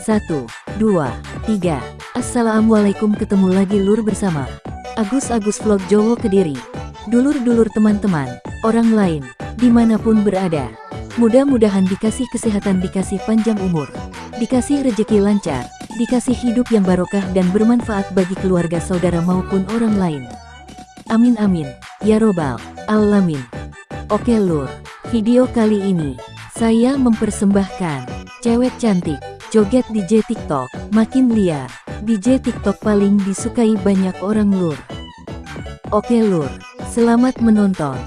Satu, dua, tiga. Assalamualaikum ketemu lagi lur bersama Agus-Agus Vlog Jowo Kediri. Dulur-dulur teman-teman, orang lain, di mana pun berada. Mudah-mudahan dikasih kesehatan, dikasih panjang umur, dikasih rejeki lancar, dikasih hidup yang barokah dan bermanfaat bagi keluarga saudara maupun orang lain. Amin amin, ya robbal alamin. Oke lur, video kali ini, saya mempersembahkan, cewek cantik, joget DJ TikTok, makin liar, DJ TikTok paling disukai banyak orang lur. Oke lur, selamat menonton.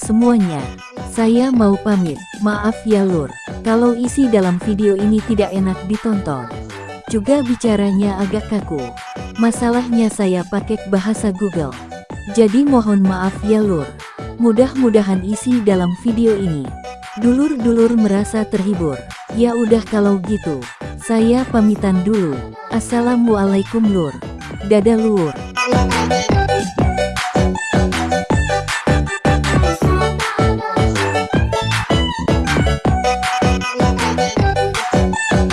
Semuanya. Saya mau pamit, maaf ya lur, kalau isi dalam video ini tidak enak ditonton. Juga bicaranya agak kaku. Masalahnya saya pakai bahasa Google. Jadi mohon maaf ya lur. Mudah-mudahan isi dalam video ini. Dulur-dulur merasa terhibur. Ya udah kalau gitu. Saya pamitan dulu. Assalamualaikum lur. Dadah lur.